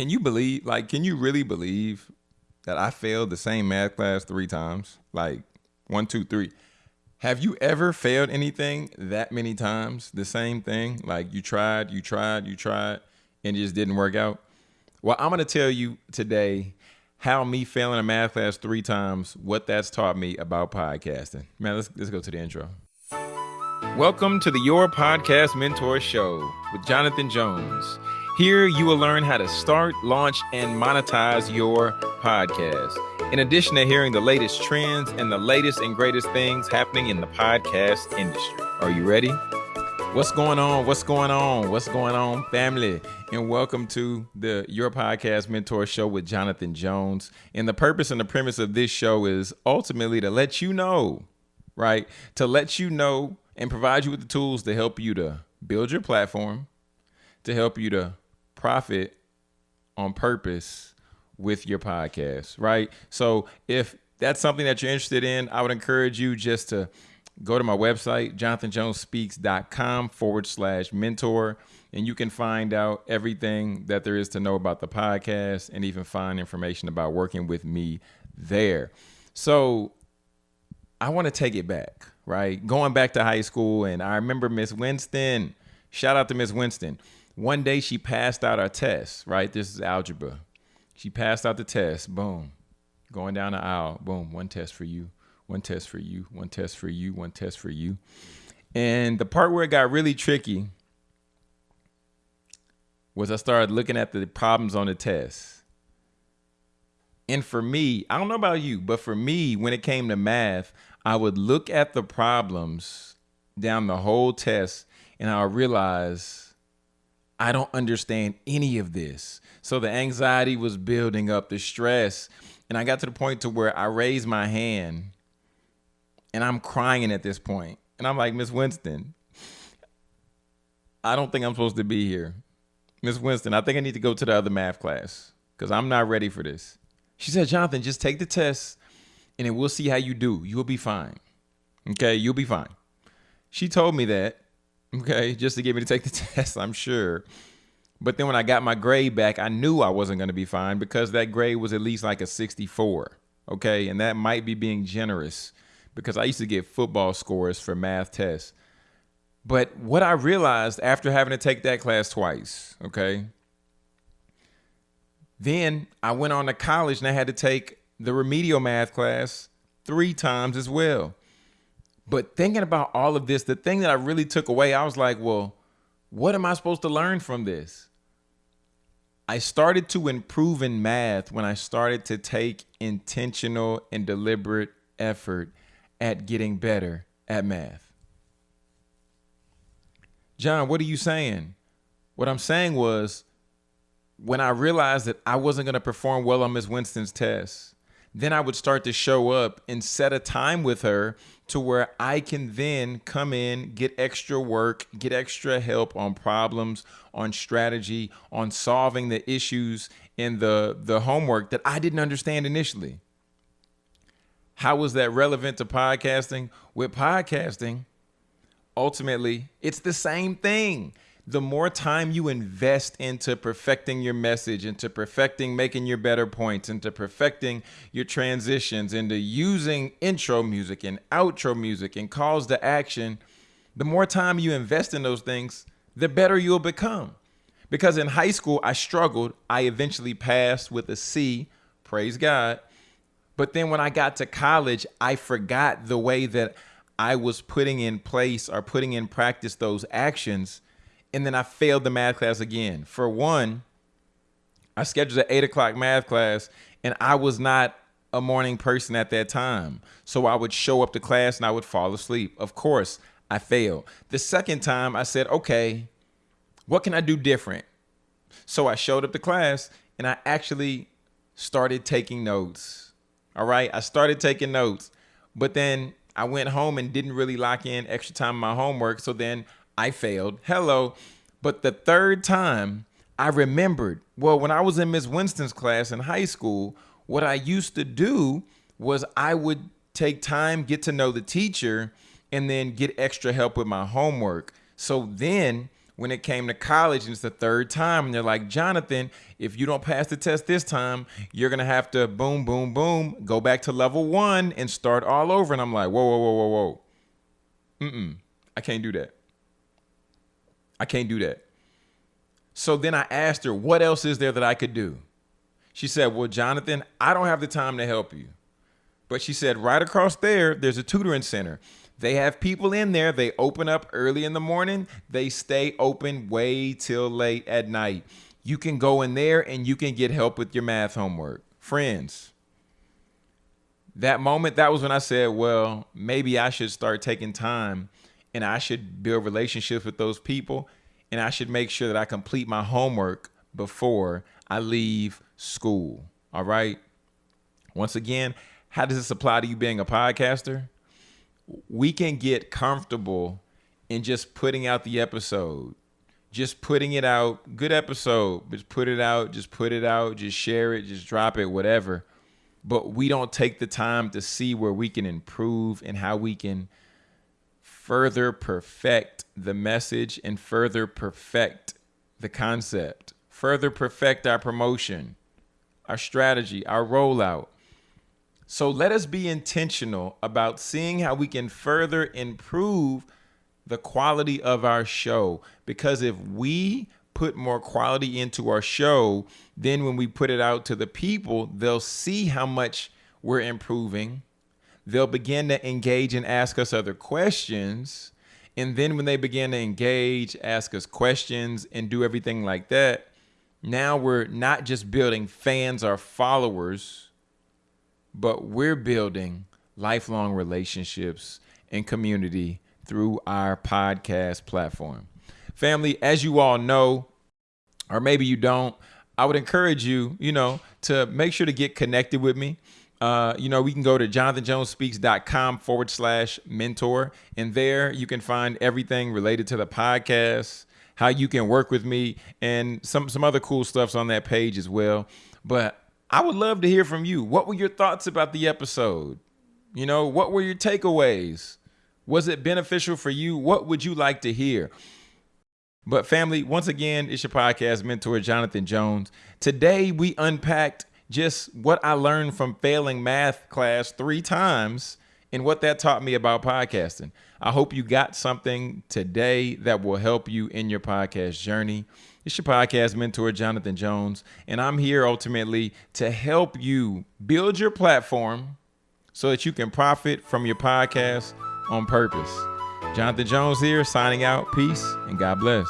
can you believe like can you really believe that I failed the same math class three times? Like one, two, three. Have you ever failed anything that many times? The same thing? Like you tried, you tried, you tried, and it just didn't work out? Well, I'm gonna tell you today how me failing a math class three times, what that's taught me about podcasting. Man, let's let's go to the intro. Welcome to the Your Podcast Mentor Show with Jonathan Jones. Here you will learn how to start, launch, and monetize your podcast. In addition to hearing the latest trends and the latest and greatest things happening in the podcast industry. Are you ready? What's going on? What's going on? What's going on, family? And welcome to the Your Podcast Mentor Show with Jonathan Jones. And the purpose and the premise of this show is ultimately to let you know, right? To let you know and provide you with the tools to help you to build your platform, to help you to profit on purpose with your podcast, right? So if that's something that you're interested in, I would encourage you just to go to my website, jonathanjonespeaks.com forward slash mentor, and you can find out everything that there is to know about the podcast and even find information about working with me there. So I want to take it back, right? Going back to high school, and I remember Miss Winston. Shout out to Miss Winston one day she passed out our test, right? This is algebra. She passed out the test, boom. Going down the aisle, boom, one test for you, one test for you, one test for you, one test for you. And the part where it got really tricky was I started looking at the problems on the test. And for me, I don't know about you, but for me, when it came to math, I would look at the problems down the whole test and I would realize I don't understand any of this. So the anxiety was building up, the stress. And I got to the point to where I raised my hand and I'm crying at this point. And I'm like, Miss Winston, I don't think I'm supposed to be here. Miss Winston, I think I need to go to the other math class because I'm not ready for this. She said, Jonathan, just take the test and then we'll see how you do. You'll be fine. Okay, you'll be fine. She told me that okay, just to get me to take the test, I'm sure. But then when I got my grade back, I knew I wasn't going to be fine because that grade was at least like a 64, okay? And that might be being generous because I used to get football scores for math tests. But what I realized after having to take that class twice, okay? Then I went on to college and I had to take the remedial math class three times as well. But thinking about all of this, the thing that I really took away, I was like, well, what am I supposed to learn from this? I started to improve in math when I started to take intentional and deliberate effort at getting better at math. John, what are you saying? What I'm saying was when I realized that I wasn't going to perform well on Miss Winston's test, then I would start to show up and set a time with her to where I can then come in, get extra work, get extra help on problems, on strategy, on solving the issues in the, the homework that I didn't understand initially. How was that relevant to podcasting? With podcasting, ultimately, it's the same thing the more time you invest into perfecting your message, into perfecting making your better points, into perfecting your transitions, into using intro music and outro music and calls to action, the more time you invest in those things, the better you'll become. Because in high school, I struggled. I eventually passed with a C, praise God. But then when I got to college, I forgot the way that I was putting in place or putting in practice those actions and then I failed the math class again. For one, I scheduled an eight o'clock math class, and I was not a morning person at that time. So I would show up to class and I would fall asleep. Of course, I failed. The second time, I said, okay, what can I do different? So I showed up to class and I actually started taking notes. All right, I started taking notes, but then I went home and didn't really lock in extra time on my homework. So then I failed. Hello. But the third time, I remembered, well, when I was in Miss Winston's class in high school, what I used to do was I would take time, get to know the teacher, and then get extra help with my homework. So then when it came to college and it's the third time and they're like jonathan if you don't pass the test this time you're gonna have to boom boom boom go back to level one and start all over and i'm like whoa whoa whoa whoa whoa mm-mm i can't do that i can't do that so then i asked her what else is there that i could do she said well jonathan i don't have the time to help you but she said right across there there's a tutoring center they have people in there. They open up early in the morning. They stay open way till late at night. You can go in there and you can get help with your math homework. Friends, that moment, that was when I said, well, maybe I should start taking time and I should build relationships with those people and I should make sure that I complete my homework before I leave school. All right. Once again, how does this apply to you being a podcaster? we can get comfortable in just putting out the episode just putting it out good episode just put it out just put it out just share it just drop it whatever but we don't take the time to see where we can improve and how we can further perfect the message and further perfect the concept further perfect our promotion our strategy our rollout so let us be intentional about seeing how we can further improve the quality of our show. Because if we put more quality into our show, then when we put it out to the people, they'll see how much we're improving. They'll begin to engage and ask us other questions. And then when they begin to engage, ask us questions, and do everything like that, now we're not just building fans or followers but we're building lifelong relationships and community through our podcast platform. Family, as you all know, or maybe you don't, I would encourage you, you know, to make sure to get connected with me. Uh, you know, we can go to jonathanjonespeaks.com forward slash mentor. And there you can find everything related to the podcast, how you can work with me, and some, some other cool stuff's on that page as well. But I would love to hear from you. What were your thoughts about the episode? You know, what were your takeaways? Was it beneficial for you? What would you like to hear? But, family, once again, it's your podcast mentor, Jonathan Jones. Today, we unpacked just what I learned from failing math class three times and what that taught me about podcasting. I hope you got something today that will help you in your podcast journey. It's your podcast mentor, Jonathan Jones, and I'm here ultimately to help you build your platform so that you can profit from your podcast on purpose. Jonathan Jones here, signing out. Peace and God bless.